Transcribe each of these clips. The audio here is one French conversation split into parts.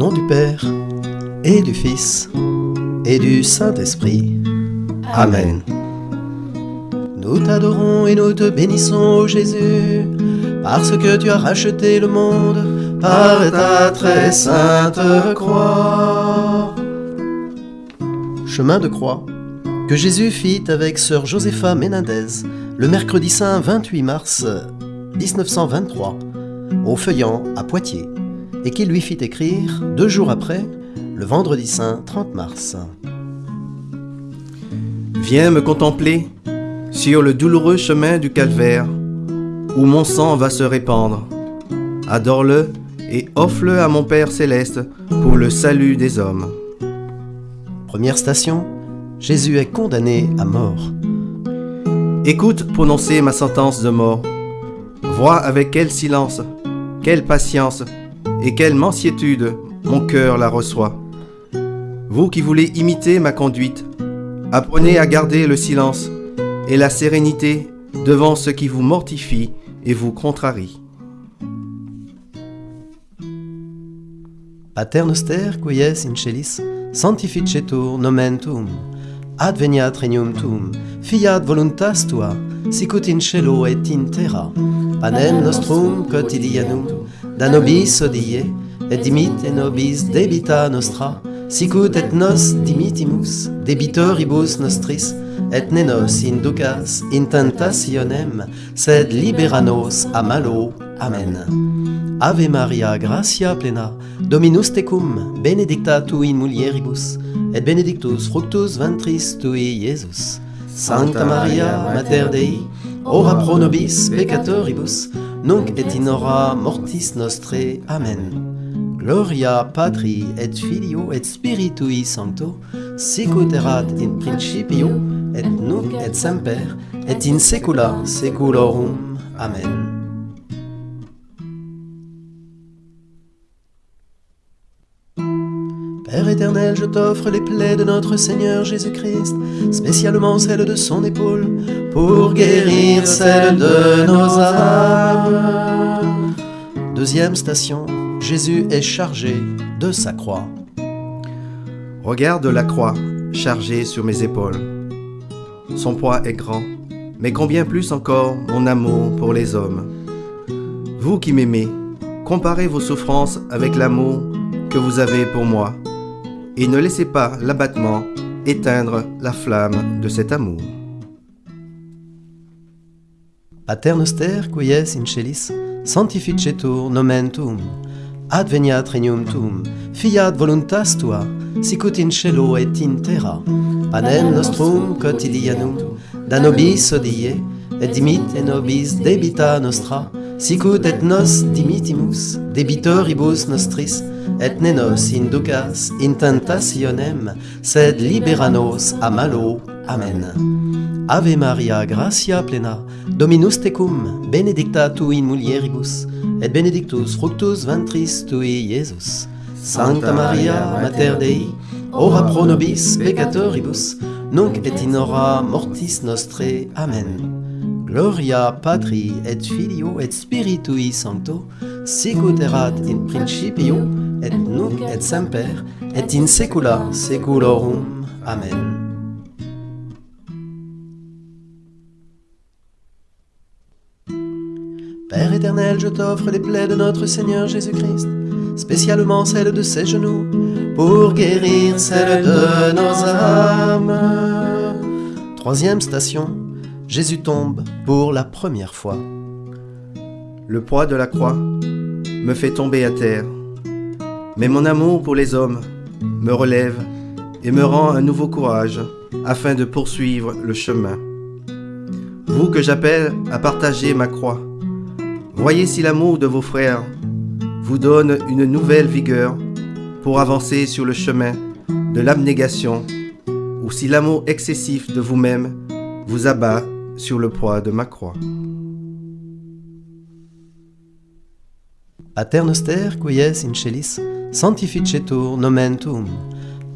nom du Père, et du Fils, et du Saint-Esprit. Amen. Nous t'adorons et nous te bénissons, ô Jésus, parce que tu as racheté le monde par ta très sainte croix. Chemin de croix que Jésus fit avec sœur Josepha Menendez le mercredi saint 28 mars 1923 au Feuillant à Poitiers et qu'il lui fit écrire deux jours après, le vendredi saint 30 mars. Viens me contempler sur le douloureux chemin du calvaire où mon sang va se répandre. Adore-le et offre-le à mon Père céleste pour le salut des hommes. Première station, Jésus est condamné à mort. Écoute prononcer ma sentence de mort. Vois avec quel silence, quelle patience et quelle mansiétude mon cœur la reçoit. Vous qui voulez imiter ma conduite, apprenez à garder le silence et la sérénité devant ce qui vous mortifie et vous contrarie. Pater noster quies in celis, sanctificetur nomen tuum, adveniat regnum tuum, fiat voluntas tua, sicut in cielo et in terra. Panem nostrum quotidianum, da nobis odie, et dimite nobis debita nostra, sicut et nos dimitimus debitoribus nostris, et ne nos inducas in tentationem, sed libera nos a malo. Amen. Ave Maria, gratia plena, Dominus tecum, benedicta tu in mulieribus, et benedictus fructus ventris tui, Iesus. Sancta Maria, Mater Dei, ora pro nobis peccatoribus, nunc et in hora mortis nostre. Amen. Gloria Patri et Filio et Spiritui Sancto, sicut erat in principio, et nunc et semper, et in saecula saeculorum. Amen. Père éternel, je t'offre les plaies de notre Seigneur Jésus-Christ, spécialement celles de son épaule, pour guérir celles de nos âmes. Deuxième station, Jésus est chargé de sa croix. Regarde la croix chargée sur mes épaules. Son poids est grand, mais combien plus encore mon amour pour les hommes. Vous qui m'aimez, comparez vos souffrances avec l'amour que vous avez pour moi, et ne laissez pas l'abattement éteindre la flamme de cet amour. Pater noster quies in celis, sanctificetur nomen tuum, adveniat regnum tuum, fiat voluntas tua, sicut in cielo et in terra. Panem nostrum quotidianum, da nobis odie, et dimite nobis debita nostra, sicut et nos dimitimus debitoribus nostris, et ne nos inducas in tentationem, sed libera nos a malo. Amen. Ave Maria, gratia plena, Dominus tecum, benedicta tu in mulieribus, et benedictus fructus ventris tui, Iesus. Sancta Maria, Mater Dei, ora pro nobis peccatoribus, nunc et in hora mortis nostre. Amen. Gloria Patri et Filio et Spiritui Sancto, sicut erat in principio, et nunc et semper, et in saecula saeculorum. Amen. Père éternel, je t'offre les plaies de notre Seigneur Jésus-Christ, spécialement celles de ses genoux, pour guérir celles de nos âmes. Troisième station, Jésus tombe pour la première fois. Le poids de la croix me fait tomber à terre, mais mon amour pour les hommes me relève et me rend un nouveau courage afin de poursuivre le chemin. Vous que j'appelle à partager ma croix, voyez si l'amour de vos frères vous donne une nouvelle vigueur pour avancer sur le chemin de l'abnégation ou si l'amour excessif de vous-même vous abat sur le poids de ma croix. Aternoster quies in celis sanctificetur nomen tuum,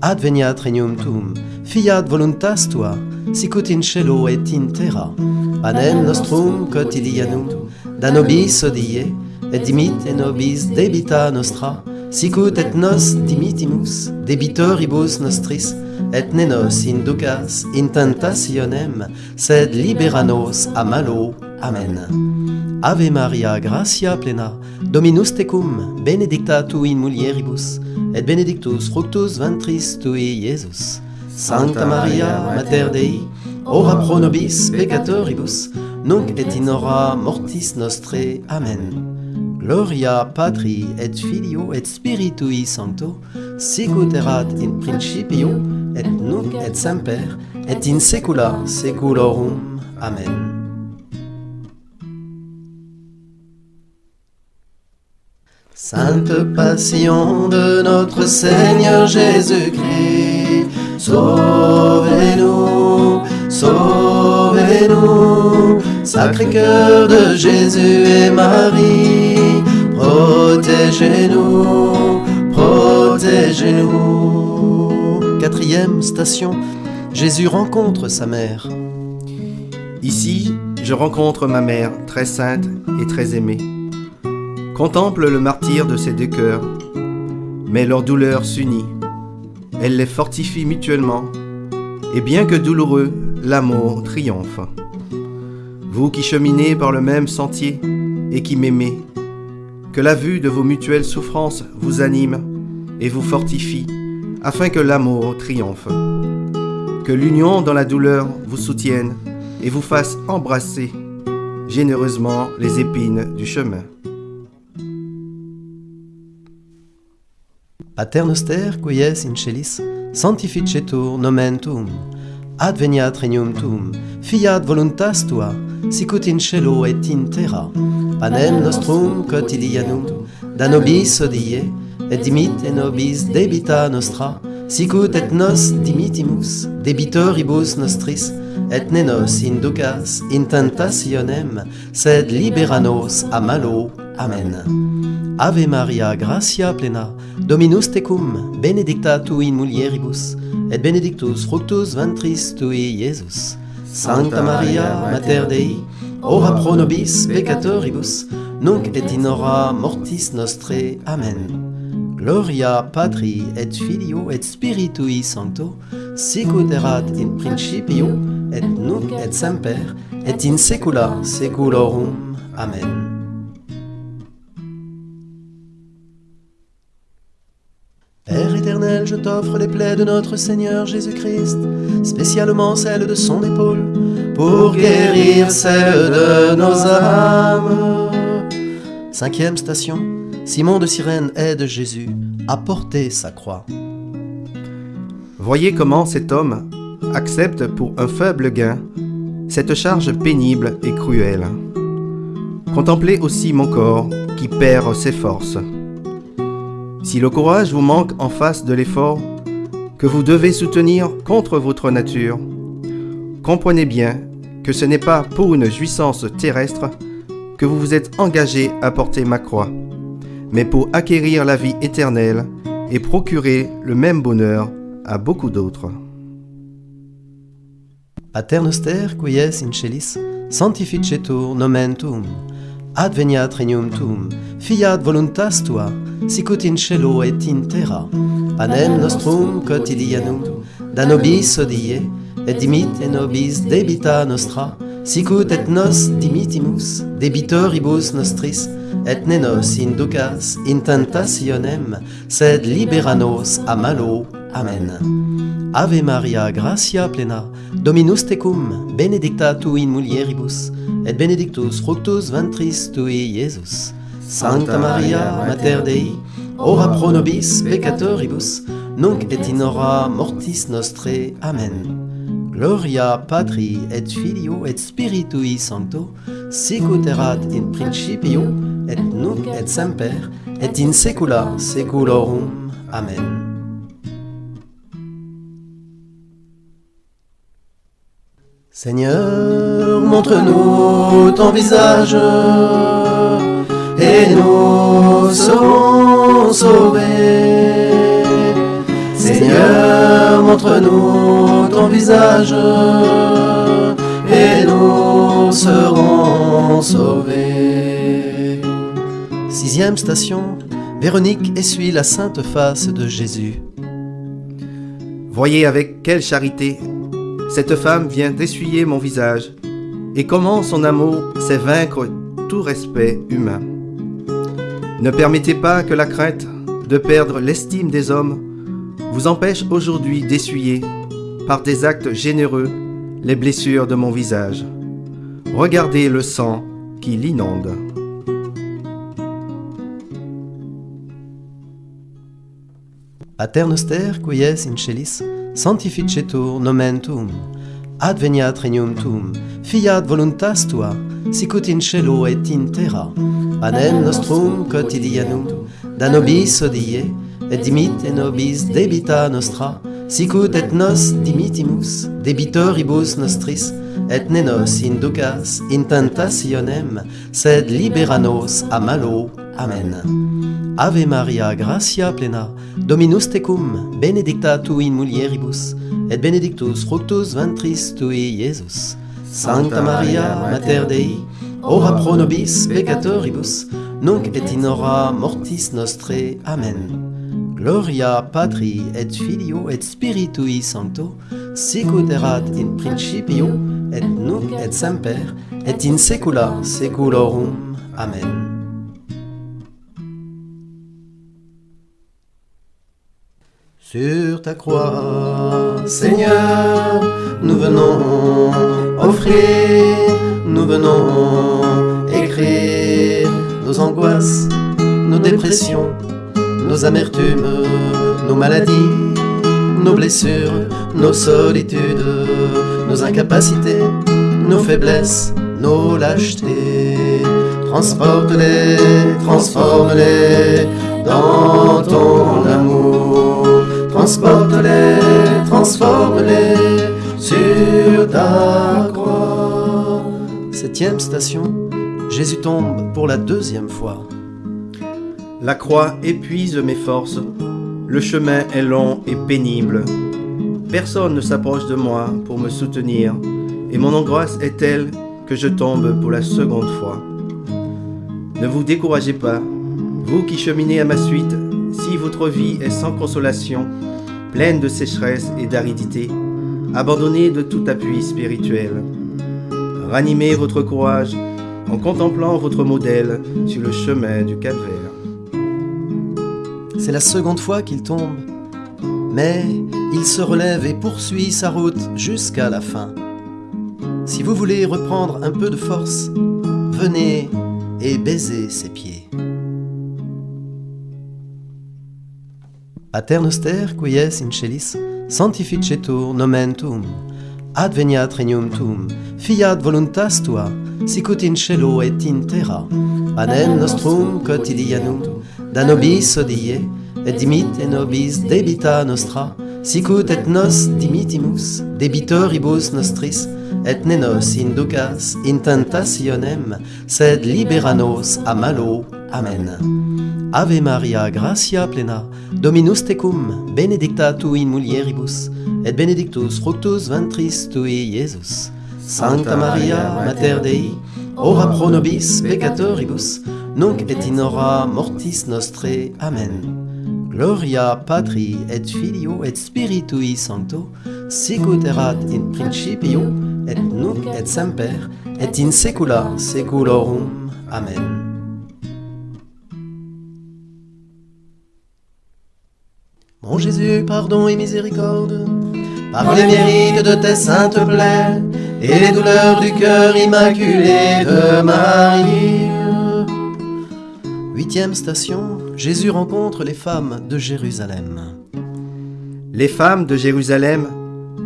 adveniat regnum tuum, fiat voluntas tua, sicut in cielo et in terra. Panem nostrum quotidianum, da nobis odie, et dimite nobis debita nostra, sicut et nos dimitimus debitoribus nostris, et ne nos inducas in tentationem, sed libera nos a malo Amen. Ave Maria, gratia plena, Dominus tecum, benedicta tu in mulieribus, et benedictus fructus ventris tui, Iesus. Sancta Maria, Mater Dei, ora pro nobis peccatoribus, nunc et in hora mortis nostre. Amen. Gloria Patri et Filio et Spiritui Sancto, erat in principio, et nunc et semper, et in saecula saeculorum. Amen. Sainte Passion de notre Seigneur Jésus-Christ, sauvez-nous, sauvez-nous, Sacré cœur de Jésus et Marie, protégez-nous, protégez-nous. Quatrième station, Jésus rencontre sa mère. Ici, je rencontre ma mère, très sainte et très aimée. Contemple le martyr de ces deux cœurs, mais leur douleur s'unit. Elle les fortifie mutuellement, et bien que douloureux, l'amour triomphe. Vous qui cheminez par le même sentier et qui m'aimez, que la vue de vos mutuelles souffrances vous anime et vous fortifie, afin que l'amour triomphe. Que l'union dans la douleur vous soutienne et vous fasse embrasser généreusement les épines du chemin. Pater noster, quies in celis sanctificetur nomen tuum adveniat regnum tuum fiat voluntas tua sicut in cielo et in terra panem nostrum quotidianum da nobis odie et dimitte nobis debita nostra sicut et nos dimitimus debitoribus nostris et ne nos inducas in tentationem sed libera nos a malo. Amen. Ave Maria, gratia plena, Dominus tecum, benedicta tu in mulieribus, et benedictus fructus ventris tui, Iesus. Sancta Maria, Mater Dei, ora pro nobis peccatoribus, nunc et in hora mortis nostre. Amen. Gloria Patri et Filio et Spiritui Sancto, sicut erat in principio, et nunc et semper, et in saecula saeculorum. Amen. Père éternel, je t'offre les plaies de notre Seigneur Jésus-Christ, spécialement celles de son épaule, pour guérir celles de nos âmes. Cinquième station, Simon de Cyrène aide Jésus à porter sa croix. Voyez comment cet homme accepte pour un faible gain cette charge pénible et cruelle. Contemplez aussi mon corps qui perd ses forces. Si le courage vous manque en face de l'effort que vous devez soutenir contre votre nature, comprenez bien que ce n'est pas pour une jouissance terrestre que vous vous êtes engagé à porter ma croix, mais pour acquérir la vie éternelle et procurer le même bonheur à beaucoup d'autres. In celis, sanctificetur nomen adveniat regnum tuum, fiat voluntas tua, sicut in cielo et in terra. Panem nostrum quotidianum, da nobis odie, et dimitte nobis debita nostra, sicut et nos dimitimus, debitoribus nostris, et ne nos inducas in tentationem, sed libera nos a malo. Amen. Ave Maria, gratia plena, Dominus tecum, benedicta tu in mulieribus, et benedictus fructus ventris tui, Iesus. Sancta Maria, Mater Dei, ora pro nobis peccatoribus, nunc et in hora mortis nostre. Amen. Gloria Patri et Filio et Spiritui Sancto, erat in principio, et nunc et semper, et in saecula saeculorum. Amen. Seigneur, montre-nous ton visage, et nous serons sauvés. Seigneur, montre-nous ton visage, et nous serons sauvés. Sixième station, Véronique essuie la sainte face de Jésus. Voyez avec quelle charité cette femme vient d'essuyer mon visage, et comment son amour sait vaincre tout respect humain. Ne permettez pas que la crainte de perdre l'estime des hommes vous empêche aujourd'hui d'essuyer, par des actes généreux, les blessures de mon visage. Regardez le sang qui l'inonde. sanctificetur nomen tuum, adveniat regnum tuum, fiat voluntas tua, sicut in cielo et in terra. Panem nostrum quotidianum, da nobis odie, et dimite nobis debita nostra, sicut et nos dimitimus, debitoribus nostris, et ne nos inducas in tentationem, sed libera nos a malo Amen. Ave Maria, gratia plena, Dominus tecum, benedicta tu in mulieribus, et benedictus fructus ventris tui, Iesus. Sancta Maria, Mater Dei, ora pro nobis peccatoribus, nunc et in hora mortis nostre. Amen. Gloria Patri et Filio et Spiritui Sancto, sicut erat in principio, et nunc et semper, et in saecula saeculorum. Amen. Sur ta croix, Seigneur, nous venons offrir, nous venons écrire nos angoisses, nos dépressions, nos amertumes, nos maladies, nos blessures, nos solitudes, nos incapacités, nos faiblesses, nos lâchetés. Transporte-les, transforme-les dans ton. Transporte-les, transforme-les sur ta croix. Septième station, Jésus tombe pour la deuxième fois. La croix épuise mes forces. Le chemin est long et pénible. Personne ne s'approche de moi pour me soutenir, et mon angoisse est telle que je tombe pour la seconde fois. Ne vous découragez pas, vous qui cheminez à ma suite, si votre vie est sans consolation, pleine de sécheresse et d'aridité, abandonnée de tout appui spirituel. Ranimez votre courage en contemplant votre modèle sur le chemin du calvaire. C'est la seconde fois qu'il tombe, mais il se relève et poursuit sa route jusqu'à la fin. Si vous voulez reprendre un peu de force, venez et baisez ses pieds. Aternoster, quies in celis sanctificetur nomen tuum. Adveniat regnum tuum. Fiat voluntas tua sicut in cielo et in terra. Panem nostrum quotidianum. da nobis odie et dimitte nobis debita nostra sicut et nos dimittimus debitoribus nostris et ne nos inducas in tentationem sed libera nos a malo. Amen. Ave Maria, gratia plena, Dominus tecum, benedicta tu in mulieribus, et benedictus fructus ventris tui, Iesus. Sancta Maria, Mater Dei, ora pro nobis peccatoribus, nunc et in hora mortis nostre. Amen. Gloria Patri et Filio et Spiritui Sancto, erat in principio, et nunc et semper, et in saecula saeculorum. Amen. Mon Jésus, pardon et miséricorde, par les mérites de tes saintes plaies, et les douleurs du cœur immaculé de Marie. Huitième station, Jésus rencontre les femmes de Jérusalem. Les femmes de Jérusalem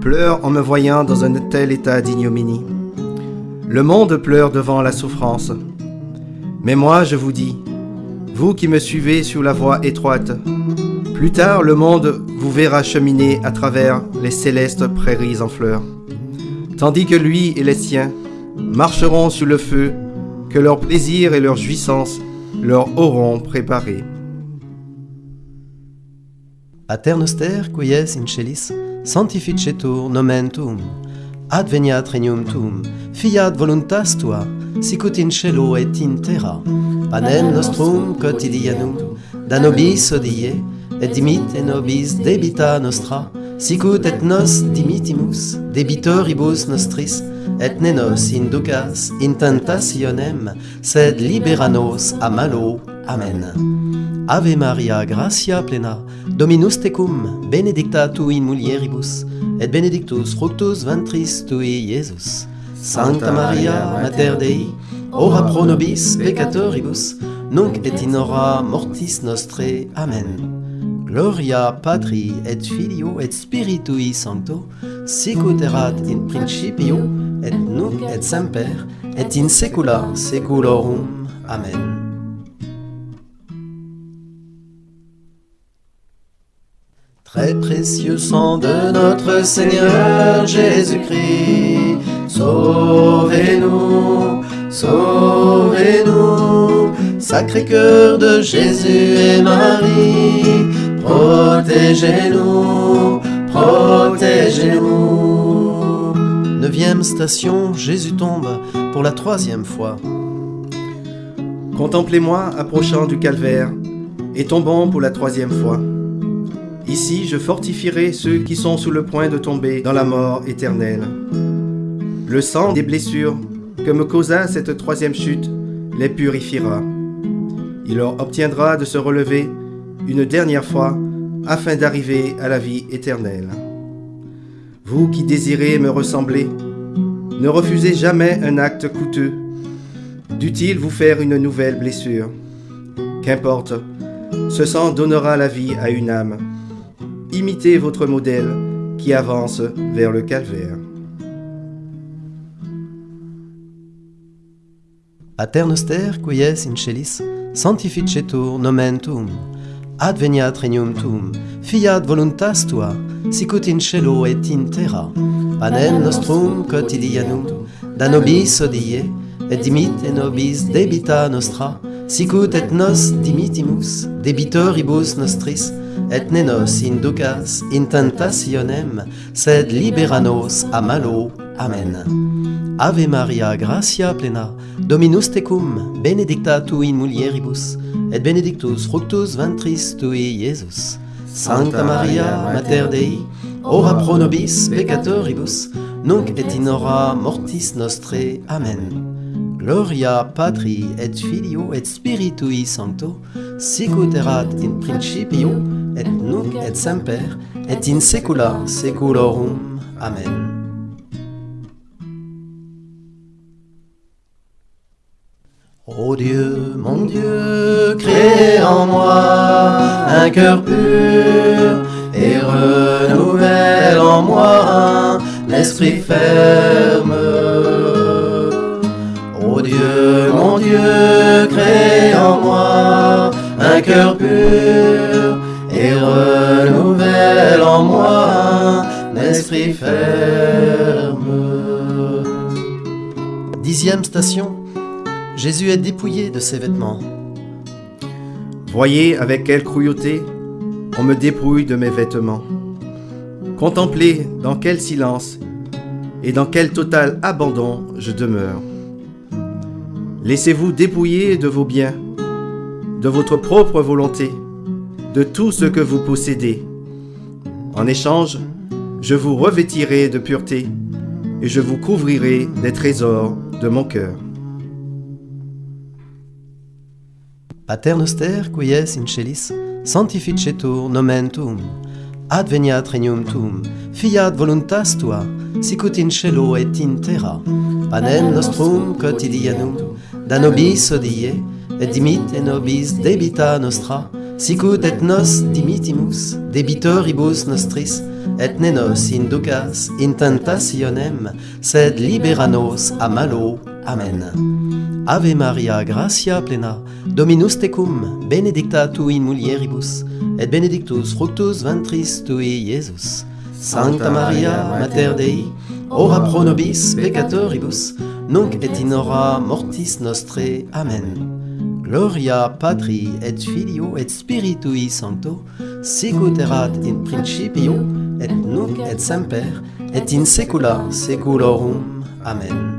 pleurent en me voyant dans un tel état d'ignominie. Le monde pleure devant la souffrance. Mais moi, je vous dis, vous qui me suivez sur la voie étroite, plus tard le monde vous verra cheminer à travers les célestes prairies en fleurs, tandis que lui et les siens marcheront sur le feu que leur plaisir et leur jouissance leur auront préparé. Quies adveniat regnum tuum, fiat voluntas tua, sicut in cielo et in terra. Panem nostrum quotidianum, da nobis odie, et dimite nobis debita nostra, sicut et nos dimitimus, debitoribus nostris, et ne nos inducas in tentationem, sed libera nos a malo. Amen. Ave Maria, gratia plena, Dominus tecum, benedicta tu in mulieribus, et benedictus fructus ventris tui, Iesus. Sancta Maria, Mater Dei, ora pro nobis peccatoribus, nunc et in hora mortis nostre. Amen. Gloria Patri et Filio et Spiritui Sancto, erat in principio, et nunc et semper, et in saecula saeculorum. Amen. Très précieux sang de notre Seigneur Jésus-Christ, sauvez-nous, sauvez-nous, Sacré cœur de Jésus et Marie, protégez-nous, protégez-nous. Neuvième station, Jésus tombe pour la troisième fois. Contemplez-moi approchant du calvaire et tombant pour la troisième fois. Ici, je fortifierai ceux qui sont sous le point de tomber dans la mort éternelle. Le sang des blessures que me causa cette troisième chute les purifiera. Il leur obtiendra de se relever une dernière fois afin d'arriver à la vie éternelle. Vous qui désirez me ressembler, ne refusez jamais un acte coûteux. Dût-il vous faire une nouvelle blessure Qu'importe, ce sang donnera la vie à une âme imitez votre modèle qui avance vers le calvaire. Pater noster, quies in celis, sanctificetur nomen tuum, adveniat regnum tuum, fiat voluntas tua, sicut in cielo et in terra. Panem nostrum quotidianum, da nobis odie, et dimitte nobis debita nostra, sicut et nos dimittimus debitoribus nostris, et ne nos inducas in tentationem, sed libera nos a malo. Amen. Ave Maria, gratia plena, Dominus tecum, benedicta tu in mulieribus, et benedictus fructus ventris tui, Iesus. Sancta Maria, Mater Dei, ora pro nobis peccatoribus, nunc et in hora mortis nostre. Amen. Gloria Patri et Filio et Spiritui Sancto, sicut erat in principio, et nunc et semper, et in saecula saeculorum. Amen. Ô Dieu, mon Dieu, crée en moi un cœur pur et renouvelle en moi un esprit ferme. Mon Dieu, crée en moi un cœur pur et renouvelle en moi un ferme. Dixième station, Jésus est dépouillé de ses vêtements. Voyez avec quelle cruauté on me dépouille de mes vêtements. Contemplez dans quel silence et dans quel total abandon je demeure. Laissez-vous dépouiller de vos biens, de votre propre volonté, de tout ce que vous possédez. En échange, je vous revêtirai de pureté et je vous couvrirai des trésors de mon cœur. Pater noster, quies in celis, sanctificetur nomen tuum, adveniat regnum tuum, fiat voluntas tua, sicut in cielo et in terra. Panem nostrum quotidianum, da nobis odie, et dimitte nobis debita nostra, sicut et nos dimittimus debitoribus nostris, et ne nos inducas in tentationem, sed libera nos a malo. Amen. Ave Maria, gratia plena, Dominus tecum, benedicta tu in mulieribus, et benedictus fructus ventris tui, Iesus. Sancta Maria, Mater Dei, ora pro nobis peccatoribus, nunc et in hora mortis nostre. Amen. Gloria Patri et Filio et Spiritui Sancto, sicut erat in principio et nunc et semper et in saecula saeculorum. Amen.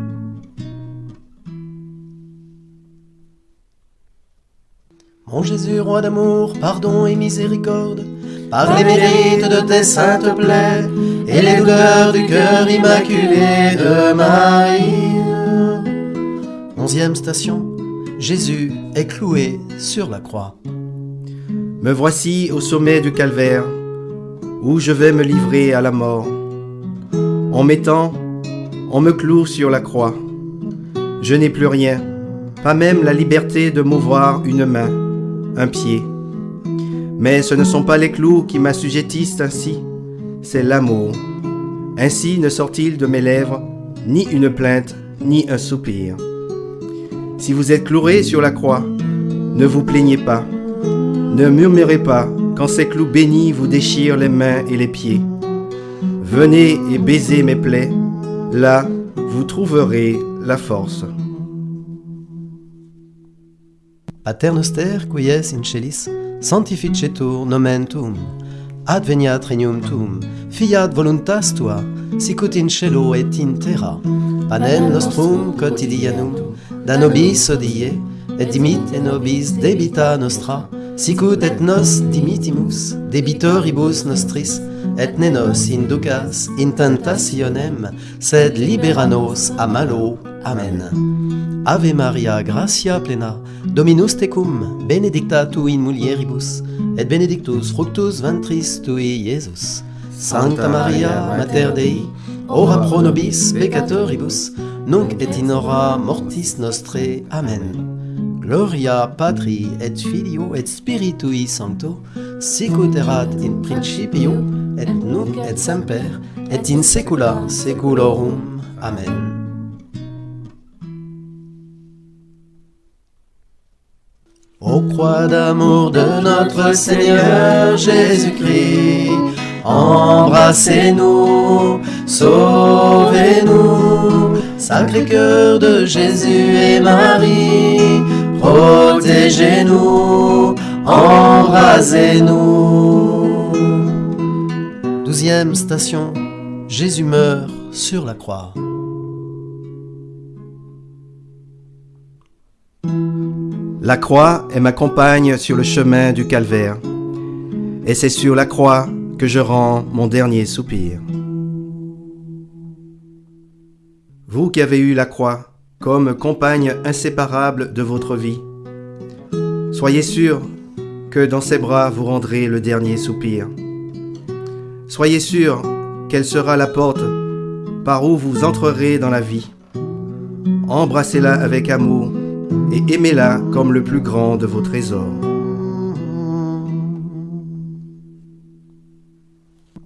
Mon Jésus, roi d'amour, pardon et miséricorde, par les mérites de tes saintes plaies et les douleurs du cœur immaculé de Marie. Onzième station, Jésus est cloué sur la croix. Me voici au sommet du calvaire, où je vais me livrer à la mort. En mettant, on me cloue sur la croix. Je n'ai plus rien, pas même la liberté de mouvoir une main, un pied. Mais ce ne sont pas les clous qui m'assujettissent ainsi, c'est l'amour. Ainsi ne sort-il de mes lèvres ni une plainte, ni un soupir. Si vous êtes cloué sur la croix, ne vous plaignez pas, ne murmurez pas quand ces clous bénis vous déchirent les mains et les pieds. Venez et baisez mes plaies, là vous trouverez la force. Quies in celis, sanctificetur adveniat regnum tuum, fiat voluntas tua, sicut in cielo et in terra. Panem nostrum quotidianum, da nobis odie, et dimite nobis debita nostra, sicut et nos dimitimus debitoribus nostris, et ne nos inducas in tentationem, sed libera nos a malo Amen. Ave Maria, gratia plena, Dominus tecum, benedicta tu in mulieribus, et benedictus fructus ventris tui, Iesus. Sancta Maria, Mater Dei, ora pro nobis peccatoribus, nunc et in hora mortis nostre. Amen. Gloria Patri et Filio et Spiritui Sancto, sicut erat in principio, et nunc et semper, et in saecula saeculorum. Amen. Ô croix d'amour de notre Seigneur Jésus-Christ, embrassez-nous, sauvez-nous, Sacré cœur de Jésus et Marie, protégez-nous, embrasez-nous. Douzième station, Jésus meurt sur la croix. La croix est ma compagne sur le chemin du calvaire, et c'est sur la croix que je rends mon dernier soupir. Vous qui avez eu la croix comme compagne inséparable de votre vie, soyez sûr que dans ses bras vous rendrez le dernier soupir. Soyez sûr qu'elle sera la porte par où vous entrerez dans la vie. Embrassez-la avec amour et aimez-la comme le plus grand de vos trésors.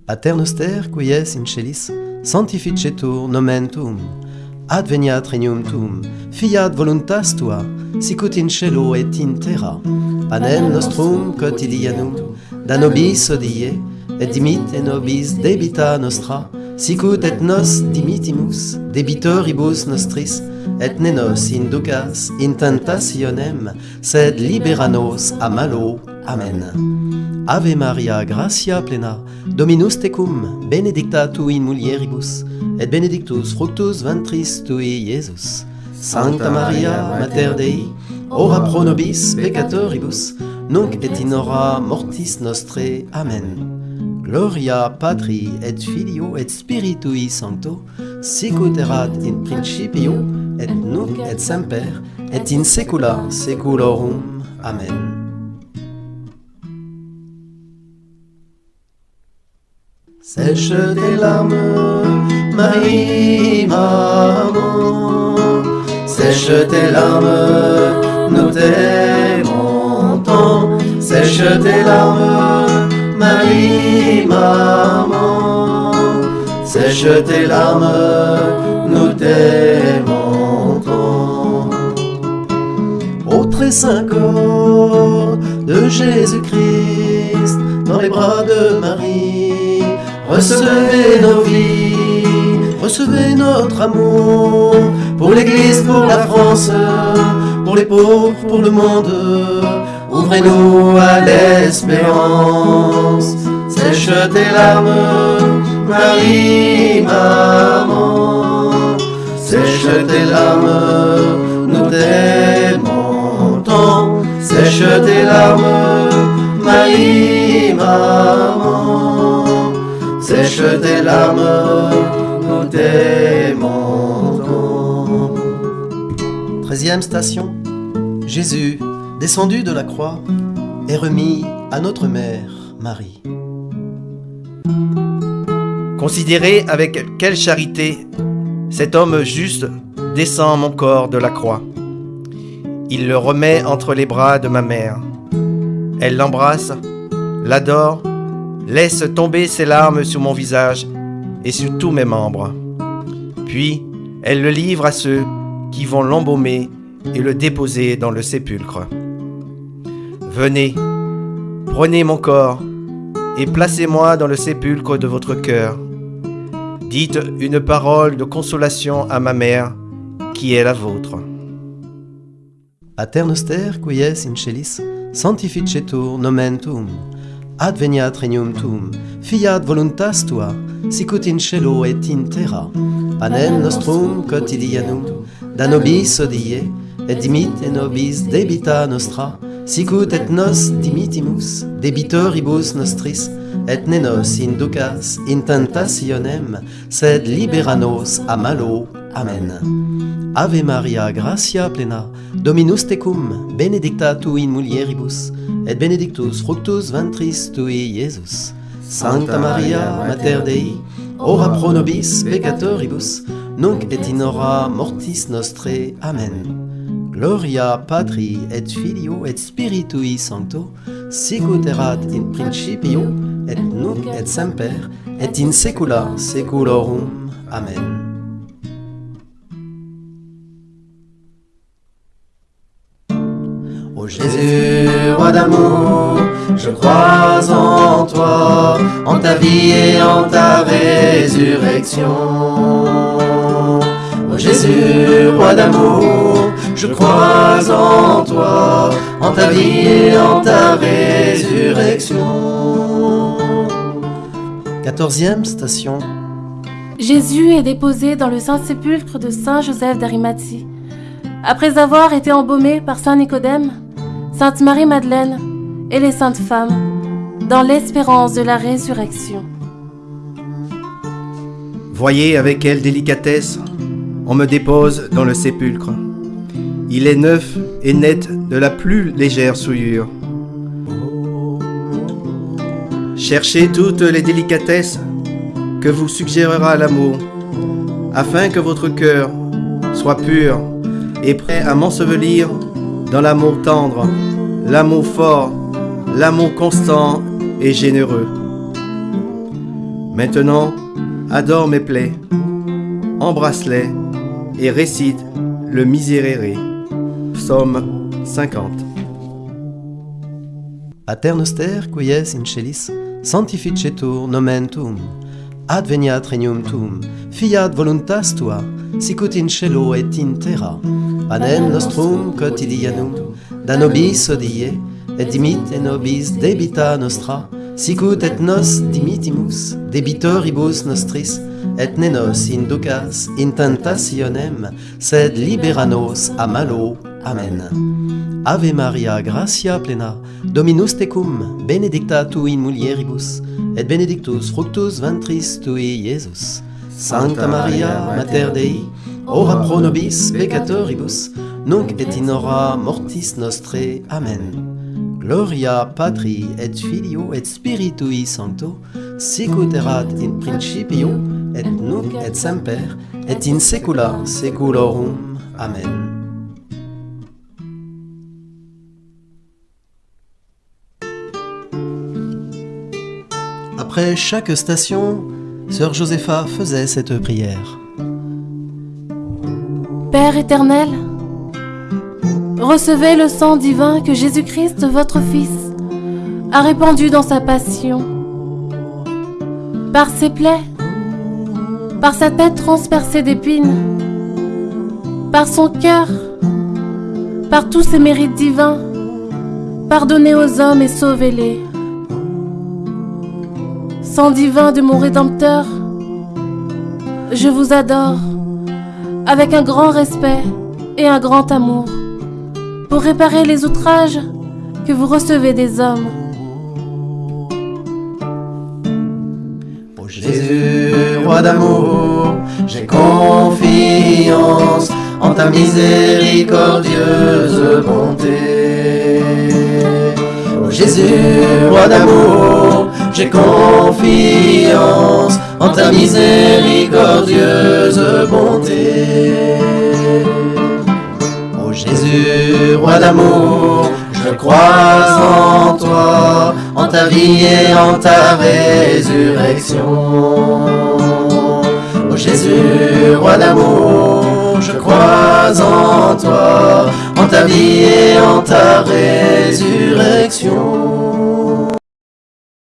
Pater noster, quies in celis, sanctificetur nomen tuum, adveniat regnum tuum, fiat voluntas tua, sicut in cielo et in terra. Panem nostrum quotidianum, da nobis odie, et dimite nobis debita nostra, sicut et nos dimitimus debitoribus nostris, et ne nos inducas in tentationem, sed libera nos a malo. Amen. Ave Maria, gratia plena, Dominus tecum, benedicta tu in mulieribus, et benedictus fructus ventris tui, Iesus. Sancta Maria, Mater Dei, ora pro nobis peccatoribus, nunc et in hora mortis nostre. Amen. Gloria Patri et Filio et Spiritui Sancto, sicut erat in principio, et nunc et semper, et in saecula saeculorum. Amen. Sèche tes larmes, Marie, maman. Sèche tes larmes, nous t'aimons. Sèche tes larmes, Marie, maman. Sèche tes larmes, nous t'aimons saint corps de Jésus-Christ, dans les bras de Marie, recevez nos vies, recevez notre amour pour l'Église, pour la France, pour les pauvres, pour le monde. Ouvrez-nous à l'espérance. Sèche tes larmes, Marie, maman. Sèche tes larmes, nous t'aimons. Sèche tes larmes, Marie, maman. Sèche tes larmes, nous t'aimons. Treizième station. Jésus, descendu de la croix, est remis à notre mère, Marie. Considérez avec quelle charité cet homme juste descend mon corps de la croix. Il le remet entre les bras de ma mère. Elle l'embrasse, l'adore, laisse tomber ses larmes sur mon visage et sur tous mes membres. Puis, elle le livre à ceux qui vont l'embaumer et le déposer dans le sépulcre. Venez, prenez mon corps et placez-moi dans le sépulcre de votre cœur. Dites une parole de consolation à ma mère, qui est la vôtre. Aternoster quies in celis sanctificetur nomen tuum adveniat regnum tuum fiat voluntas tua sicut in cielo et in terra. Panem nostrum quotidianum da nobis odie et dimitte nobis debita nostra. Sicut et nos dimitimus debitoribus nostris, et ne nos inducas in tentationem, sed libera nos a malo. Amen. Ave Maria, gratia plena, Dominus tecum, benedicta tu in mulieribus, et benedictus fructus ventris tui, Iesus. Sancta Maria, Mater Dei, ora pro nobis peccatoribus, nunc et in hora mortis nostre. Amen. Gloria Patri et Filio et Spiritui Sancto, sicut in principio, et nunc et semper, et in saecula saeculorum. Amen. Ô Jésus, roi d'amour, je crois en toi, en ta vie et en ta résurrection. Ô Jésus, roi d'amour, je crois en toi, en ta vie et en ta résurrection. Quatorzième station. Jésus est déposé dans le Saint-Sépulcre de Saint Joseph d'Arimathie. Après avoir été embaumé par Saint Nicodème, Sainte Marie-Madeleine et les saintes femmes, dans l'espérance de la résurrection. Voyez avec quelle délicatesse on me dépose dans le sépulcre. Il est neuf et net de la plus légère souillure. Cherchez toutes les délicatesses que vous suggérera l'amour, afin que votre cœur soit pur et prêt à m'ensevelir dans l'amour tendre, l'amour fort, l'amour constant et généreux. Maintenant, adore mes plaies, embrasse-les et récite le Miserere. Psaume 50. Pater noster, quies in celis, sanctificetur nomen tuum, adveniat regnum tuum, fiat voluntas tua, sicut in cielo et in terra. Panem nostrum quotidianum, da nobis odie, et dimite nobis debita nostra, sicut et nos dimitimus, debitoribus nostris, et ne nos inducas in tentationem, sed libera nos a malo Amen. Ave Maria, gratia plena, Dominus tecum, benedicta tu in mulieribus, et benedictus fructus ventris tui, Iesus. Sancta Maria, Mater Dei, ora pro nobis peccatoribus, nunc et in hora mortis nostre. Amen. Gloria Patri et Filio et Spiritui Sancto, sicut erat in principio, et nunc et semper, et in saecula saeculorum. Amen. Après chaque station, Sœur Josépha faisait cette prière. Père éternel, recevez le sang divin que Jésus-Christ, votre Fils, a répandu dans sa passion. Par ses plaies, par sa tête transpercée d'épines, par son cœur, par tous ces mérites divins, pardonnez aux hommes et sauvez-les. Sang divin de mon Rédempteur, je vous adore avec un grand respect et un grand amour pour réparer les outrages que vous recevez des hommes. Ô Jésus, roi d'amour, j'ai confiance en ta miséricordieuse bonté. Ô Jésus, roi d'amour, j'ai confiance en ta miséricordieuse bonté. Ô Jésus, roi d'amour, je crois en toi, en ta vie et en ta résurrection. Ô Jésus, roi d'amour, je crois en toi, en ta vie et en ta résurrection.